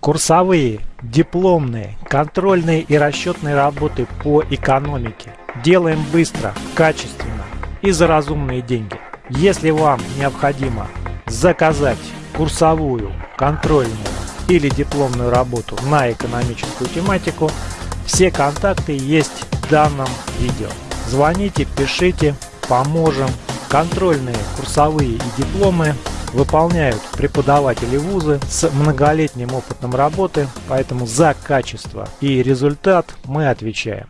Курсовые, дипломные, контрольные и расчетные работы по экономике. Делаем быстро, качественно и за разумные деньги. Если вам необходимо заказать курсовую, контрольную или дипломную работу на экономическую тематику, все контакты есть в данном видео. Звоните, пишите, поможем. Контрольные, курсовые и дипломы выполняют преподаватели вузы с многолетним опытом работы, поэтому за качество и результат мы отвечаем.